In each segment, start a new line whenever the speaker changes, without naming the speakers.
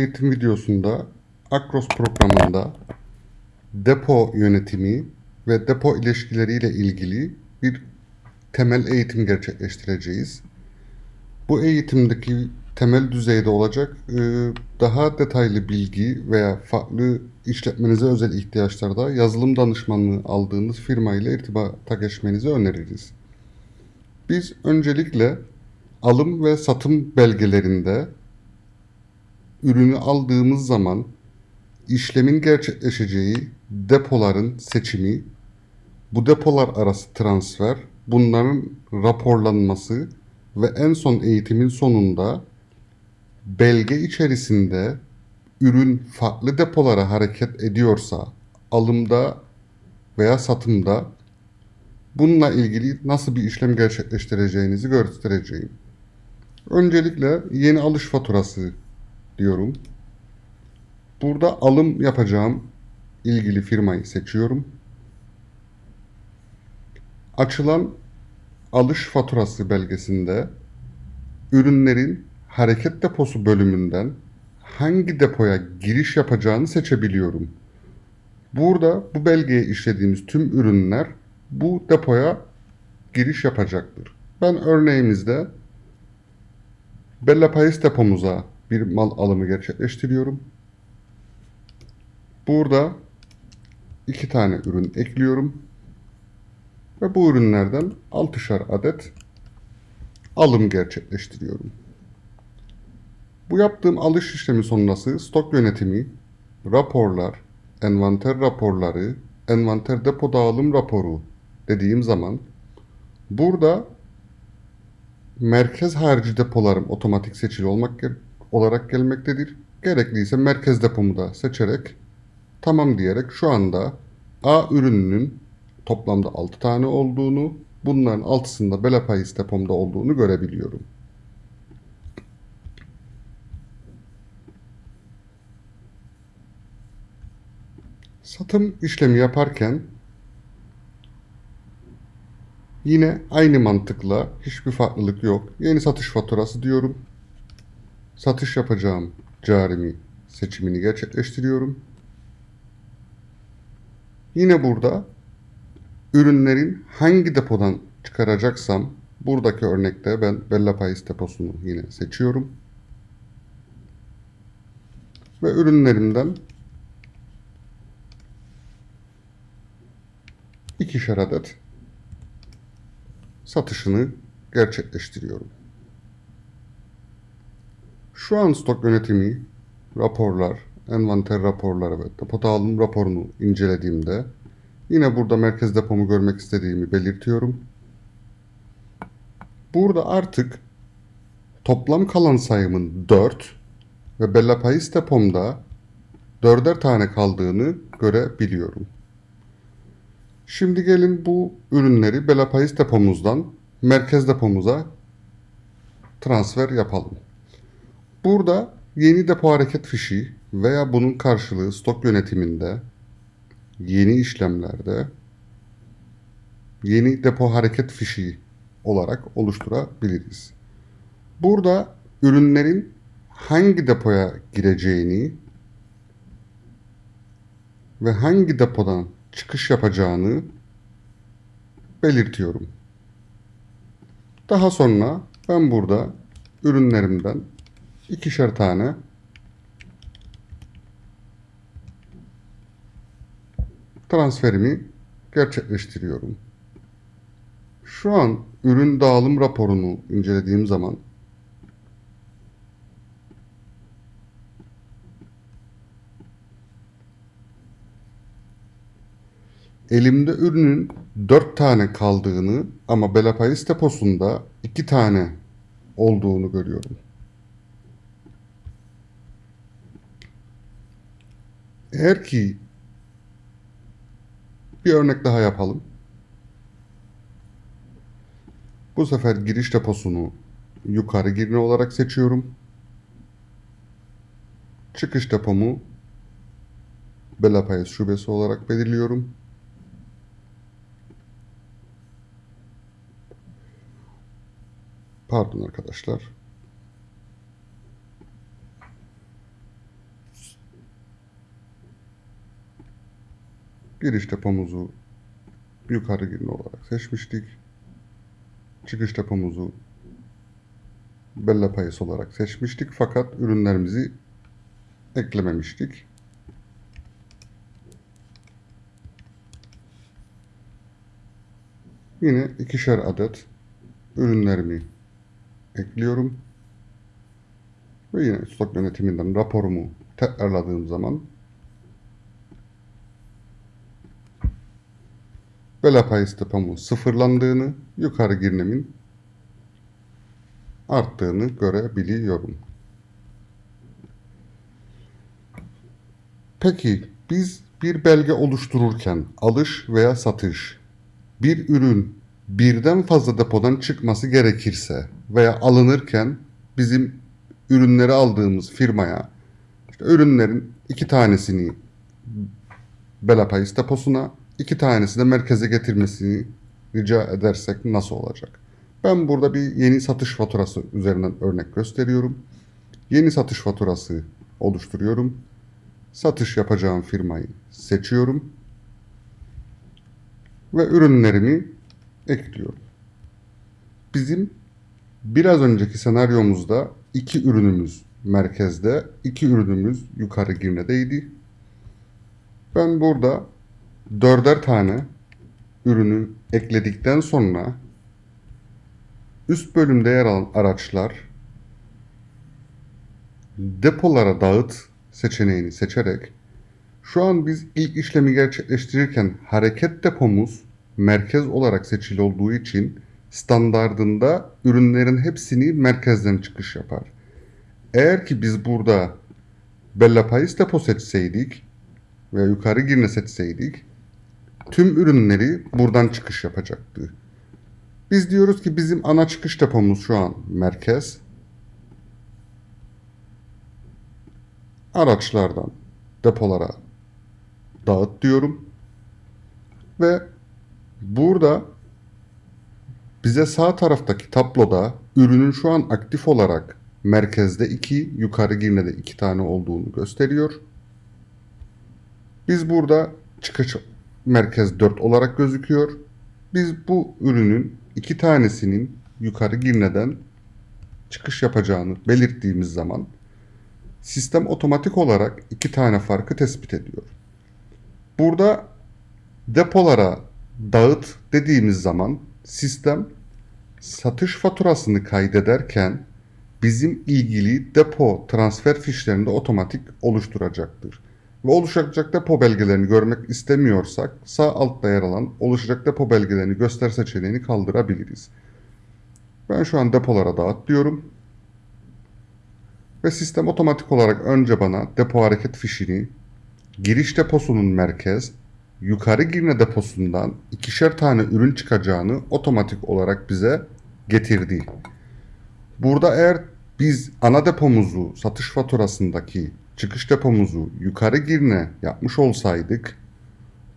eğitim videosunda Akros programında depo yönetimi ve depo ilişkileriyle ilgili bir temel eğitim gerçekleştireceğiz. Bu eğitimdeki temel düzeyde olacak e, daha detaylı bilgi veya farklı işletmenize özel ihtiyaçlarda yazılım danışmanlığı aldığınız firma ile irtibata geçmenizi öneririz. Biz öncelikle alım ve satım belgelerinde ürünü aldığımız zaman işlemin gerçekleşeceği depoların seçimi, bu depolar arası transfer, bunların raporlanması ve en son eğitimin sonunda belge içerisinde ürün farklı depolara hareket ediyorsa alımda veya satımda bununla ilgili nasıl bir işlem gerçekleştireceğinizi göstereceğim. Öncelikle yeni alış faturası diyorum. Burada alım yapacağım ilgili firmayı seçiyorum. Açılan alış faturası belgesinde ürünlerin hareket deposu bölümünden hangi depoya giriş yapacağını seçebiliyorum. Burada bu belgeye işlediğimiz tüm ürünler bu depoya giriş yapacaktır. Ben örneğimizde Bella Pais depomuza bir mal alımı gerçekleştiriyorum. Burada iki tane ürün ekliyorum. Ve bu ürünlerden 6'şar adet alım gerçekleştiriyorum. Bu yaptığım alış işlemi sonrası stok yönetimi, raporlar, envanter raporları, envanter depo dağılım raporu dediğim zaman burada merkez harici depolarım otomatik seçili olmak olarak gelmektedir. Gerekliyse merkez depomu da seçerek tamam diyerek şu anda A ürününün toplamda 6 tane olduğunu, bunların 6'sında Belapayis depomda olduğunu görebiliyorum. Satım işlemi yaparken yine aynı mantıkla hiçbir farklılık yok. Yeni satış faturası diyorum. Satış yapacağım carimi seçimini gerçekleştiriyorum. Yine burada ürünlerin hangi depodan çıkaracaksam buradaki örnekte ben Bella Pais deposunu yine seçiyorum. Ve ürünlerimden ikişer adet satışını gerçekleştiriyorum. Şu an stok yönetimi, raporlar, envanter raporları ve depo dağılım raporunu incelediğimde yine burada merkez depomu görmek istediğimi belirtiyorum. Burada artık toplam kalan sayımın 4 ve Bella Pais depomda 4'er tane kaldığını görebiliyorum. Şimdi gelin bu ürünleri Bella Pais depomuzdan merkez depomuza transfer yapalım. Burada yeni depo hareket fişi veya bunun karşılığı stok yönetiminde yeni işlemlerde yeni depo hareket fişi olarak oluşturabiliriz. Burada ürünlerin hangi depoya gireceğini ve hangi depodan çıkış yapacağını belirtiyorum. Daha sonra ben burada ürünlerimden ikişer tane transferimi gerçekleştiriyorum. Şu an ürün dağılım raporunu incelediğim zaman elimde ürünün 4 tane kaldığını ama Belapayis deposunda 2 tane olduğunu görüyorum. Eğer ki bir örnek daha yapalım. Bu sefer giriş deposunu yukarı girne olarak seçiyorum. Çıkış depomu Belapayes şubesi olarak belirliyorum. Pardon arkadaşlar. Giriş depomuzu yukarı girme olarak seçmiştik. Çıkış depomuzu Bella Payas olarak seçmiştik fakat ürünlerimizi eklememiştik. Yine ikişer adet ürünlerimi ekliyorum. Ve yine stok yönetiminden raporumu tekrarladığım zaman Bela pay depomun sıfırlandığını, yukarı girnemin arttığını görebiliyorum. Peki biz bir belge oluştururken alış veya satış bir ürün birden fazla depodan çıkması gerekirse veya alınırken bizim ürünleri aldığımız firmaya işte ürünlerin iki tanesini Belapayis deposuna iki tanesini de merkeze getirmesini rica edersek nasıl olacak? Ben burada bir yeni satış faturası üzerinden örnek gösteriyorum. Yeni satış faturası oluşturuyorum. Satış yapacağım firmayı seçiyorum. Ve ürünlerimi ekliyorum. Bizim biraz önceki senaryomuzda iki ürünümüz merkezde, iki ürünümüz yukarı girnedeydi. Ben burada dörder tane ürünü ekledikten sonra üst bölümde yer alan araçlar depolara dağıt seçeneğini seçerek şu an biz ilk işlemi gerçekleştirirken hareket depomuz merkez olarak seçili olduğu için standardında ürünlerin hepsini merkezden çıkış yapar. Eğer ki biz burada Bella Pais depo seçseydik ve yukarı girne seçseydik tüm ürünleri buradan çıkış yapacaktı. Biz diyoruz ki bizim ana çıkış depomuz şu an merkez. Araçlardan depolara dağıt diyorum. Ve burada bize sağ taraftaki tabloda ürünün şu an aktif olarak merkezde 2, yukarı girnede 2 tane olduğunu gösteriyor. Biz burada çıkış merkez 4 olarak gözüküyor. Biz bu ürünün iki tanesinin yukarı girneden çıkış yapacağını belirttiğimiz zaman sistem otomatik olarak iki tane farkı tespit ediyor. Burada depolara dağıt dediğimiz zaman sistem satış faturasını kaydederken bizim ilgili depo transfer fişlerini de otomatik oluşturacaktır. Ve oluşacak depo belgelerini görmek istemiyorsak sağ altta yer alan oluşacak depo belgelerini göster seçeneğini kaldırabiliriz. Ben şu an depolara dağıt diyorum. Ve sistem otomatik olarak önce bana depo hareket fişini giriş deposunun merkez, yukarı girme deposundan ikişer tane ürün çıkacağını otomatik olarak bize getirdi. Burada eğer biz ana depomuzu satış faturasındaki çıkış depomuzu yukarı girne yapmış olsaydık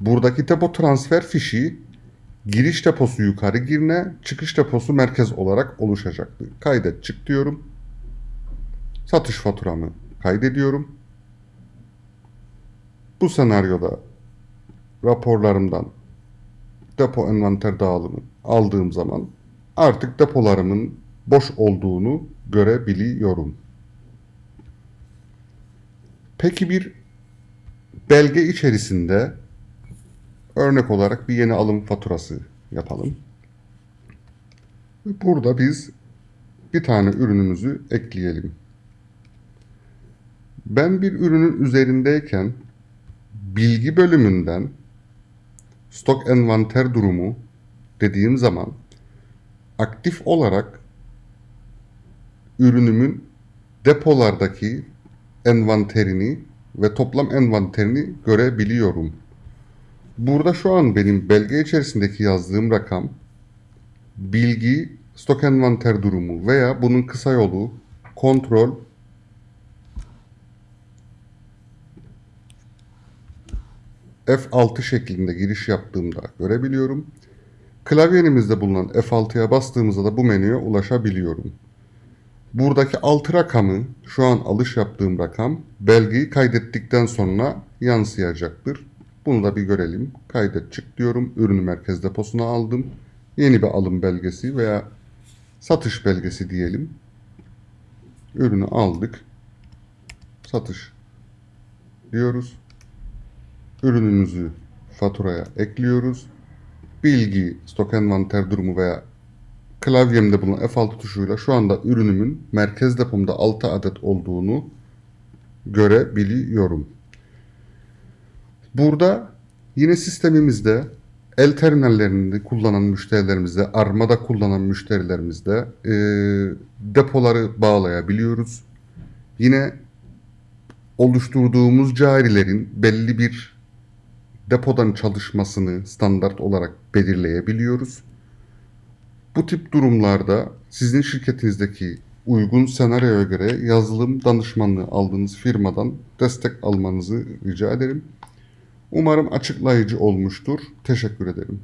buradaki depo transfer fişi giriş deposu yukarı girne, çıkış deposu merkez olarak oluşacaktı. Kaydet çık diyorum. Satış faturamı kaydediyorum. Bu senaryoda raporlarımdan depo envanter dağılımı aldığım zaman artık depolarımın boş olduğunu görebiliyorum. Peki bir belge içerisinde örnek olarak bir yeni alım faturası yapalım. Burada biz bir tane ürünümüzü ekleyelim. Ben bir ürünün üzerindeyken bilgi bölümünden stok envanter durumu dediğim zaman aktif olarak ürünümün depolardaki envanterini ve toplam envanterini görebiliyorum. Burada şu an benim belge içerisindeki yazdığım rakam bilgi stok envanter durumu veya bunun kısa yolu kontrol F6 şeklinde giriş yaptığımda görebiliyorum. Klavyenimizde bulunan F6'ya bastığımızda da bu menüye ulaşabiliyorum. Buradaki 6 rakamı şu an alış yaptığım rakam belgeyi kaydettikten sonra yansıyacaktır. Bunu da bir görelim. Kaydet çık diyorum. Ürünü merkez deposuna aldım. Yeni bir alım belgesi veya satış belgesi diyelim. Ürünü aldık. Satış diyoruz. Ürünümüzü faturaya ekliyoruz. Bilgi, stok envanter durumu veya klavyemde bulunan F6 tuşuyla şu anda ürünümün merkez depomda 6 adet olduğunu görebiliyorum. Burada yine sistemimizde el terminallerini kullanan müşterilerimizde, armada kullanan müşterilerimizde e, depoları bağlayabiliyoruz. Yine oluşturduğumuz carilerin belli bir depodan çalışmasını standart olarak belirleyebiliyoruz. Bu tip durumlarda sizin şirketinizdeki uygun senaryoya göre yazılım danışmanlığı aldığınız firmadan destek almanızı rica ederim. Umarım açıklayıcı olmuştur. Teşekkür ederim.